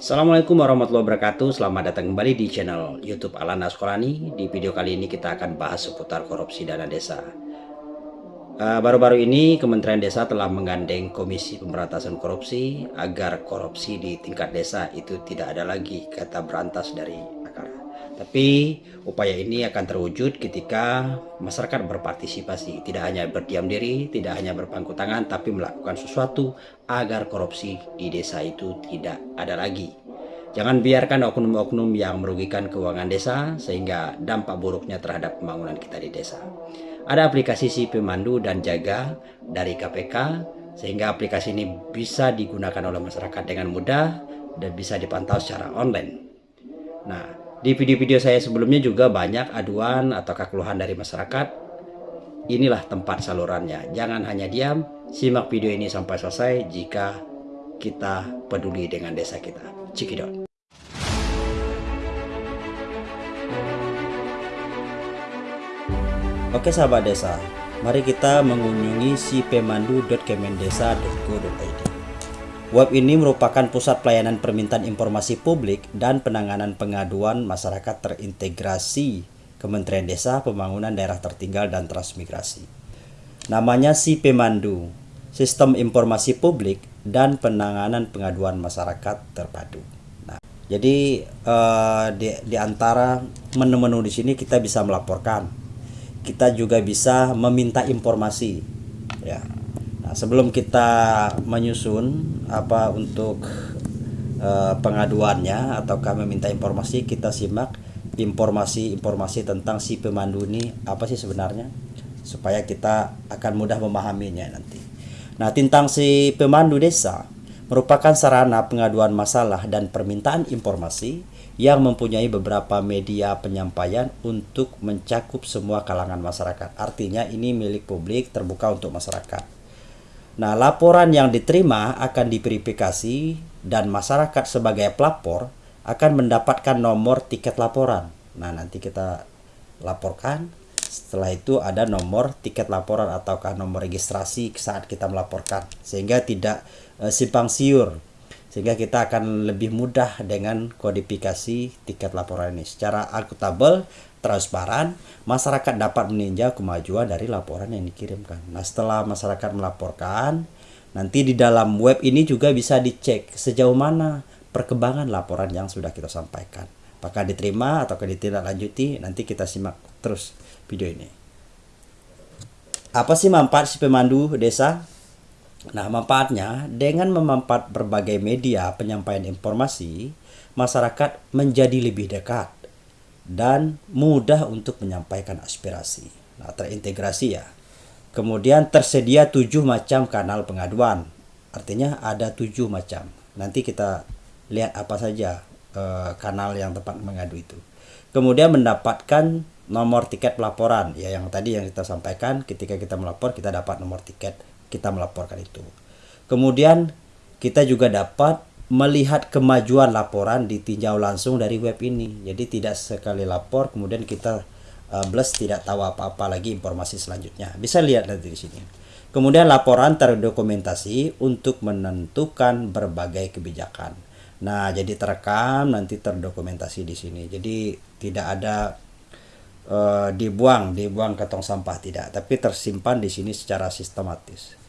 Assalamualaikum warahmatullahi wabarakatuh. Selamat datang kembali di channel youtube Alana Sekolani Di video kali ini kita akan bahas seputar korupsi dana desa. Eh, Baru-baru ini Kementerian Desa telah menggandeng Komisi Pemberantasan Korupsi Agar korupsi di tingkat desa itu tidak ada lagi kata berantas dari tapi upaya ini akan terwujud ketika masyarakat berpartisipasi, tidak hanya berdiam diri, tidak hanya berpangku tangan, tapi melakukan sesuatu agar korupsi di desa itu tidak ada lagi. Jangan biarkan oknum-oknum yang merugikan keuangan desa sehingga dampak buruknya terhadap pembangunan kita di desa. Ada aplikasi si pemandu dan jaga dari KPK sehingga aplikasi ini bisa digunakan oleh masyarakat dengan mudah dan bisa dipantau secara online. Nah, di video-video saya sebelumnya juga banyak aduan atau keluhan dari masyarakat. Inilah tempat salurannya. Jangan hanya diam, simak video ini sampai selesai jika kita peduli dengan desa kita. Cikidot. Oke sahabat desa, mari kita mengunjungi si pemandu.kemendesa.go.id. Web ini merupakan pusat pelayanan permintaan informasi publik dan penanganan pengaduan masyarakat terintegrasi Kementerian Desa, Pembangunan Daerah Tertinggal dan Transmigrasi. Namanya si Pemandu, Sistem Informasi Publik dan Penanganan Pengaduan Masyarakat Terpadu. Nah, jadi uh, di, di antara menu-menu di sini kita bisa melaporkan, kita juga bisa meminta informasi, ya Nah, sebelum kita menyusun apa untuk uh, pengaduannya kami minta informasi, kita simak informasi-informasi tentang si pemandu ini apa sih sebenarnya supaya kita akan mudah memahaminya nanti. Nah, tentang si pemandu desa merupakan sarana pengaduan masalah dan permintaan informasi yang mempunyai beberapa media penyampaian untuk mencakup semua kalangan masyarakat. Artinya ini milik publik terbuka untuk masyarakat. Nah, laporan yang diterima akan diverifikasi dan masyarakat sebagai pelapor akan mendapatkan nomor tiket laporan. Nah, nanti kita laporkan. Setelah itu ada nomor tiket laporan ataukah nomor registrasi saat kita melaporkan sehingga tidak e, simpang siur. Sehingga kita akan lebih mudah dengan kodifikasi tiket laporan ini secara akuntabel transparan, masyarakat dapat meninjau kemajuan dari laporan yang dikirimkan. Nah, setelah masyarakat melaporkan, nanti di dalam web ini juga bisa dicek sejauh mana perkembangan laporan yang sudah kita sampaikan. Apakah diterima atau ditindaklanjuti, nanti kita simak terus video ini. Apa sih manfaat si pemandu desa? Nah, manfaatnya dengan memanfaat berbagai media penyampaian informasi, masyarakat menjadi lebih dekat dan mudah untuk menyampaikan aspirasi. Nah, terintegrasi ya. Kemudian tersedia tujuh macam kanal pengaduan. Artinya ada tujuh macam. Nanti kita lihat apa saja eh, kanal yang tepat mengadu itu. Kemudian mendapatkan nomor tiket pelaporan ya yang tadi yang kita sampaikan ketika kita melapor kita dapat nomor tiket kita melaporkan itu. Kemudian kita juga dapat melihat kemajuan laporan ditinjau langsung dari web ini. Jadi tidak sekali lapor kemudian kita uh, bless tidak tahu apa-apa lagi informasi selanjutnya. Bisa lihat nanti di sini. Kemudian laporan terdokumentasi untuk menentukan berbagai kebijakan. Nah, jadi terekam nanti terdokumentasi di sini. Jadi tidak ada uh, dibuang, dibuang ke tong sampah tidak, tapi tersimpan di sini secara sistematis.